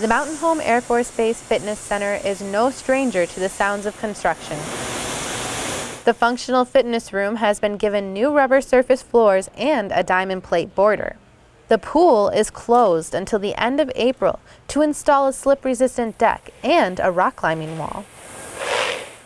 The Mountain Home Air Force Base Fitness Center is no stranger to the sounds of construction. The functional fitness room has been given new rubber surface floors and a diamond plate border. The pool is closed until the end of April to install a slip-resistant deck and a rock climbing wall.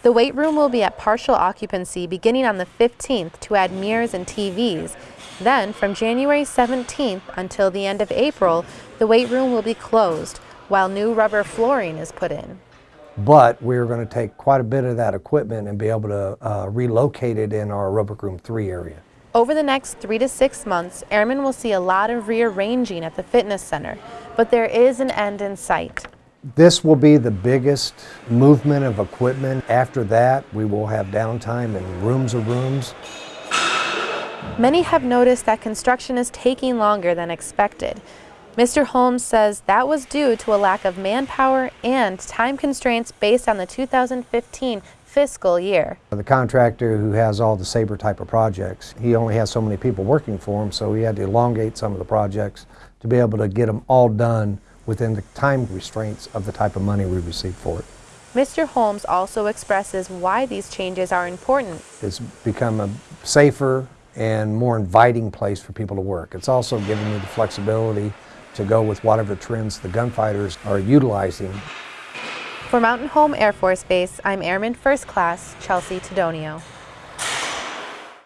The weight room will be at partial occupancy beginning on the 15th to add mirrors and TVs. Then, from January 17th until the end of April, the weight room will be closed while new rubber flooring is put in. But we're going to take quite a bit of that equipment and be able to uh, relocate it in our rubber room 3 area. Over the next three to six months, airmen will see a lot of rearranging at the fitness center, but there is an end in sight. This will be the biggest movement of equipment. After that, we will have downtime in rooms of rooms. Many have noticed that construction is taking longer than expected. Mr. Holmes says that was due to a lack of manpower and time constraints based on the 2015 fiscal year. The contractor who has all the SABER type of projects, he only has so many people working for him, so he had to elongate some of the projects to be able to get them all done within the time restraints of the type of money we received for it. Mr. Holmes also expresses why these changes are important. It's become a safer and more inviting place for people to work. It's also given me the flexibility to go with whatever trends the gunfighters are utilizing for Mountain Home Air Force Base, I'm Airman First Class Chelsea Tedonio.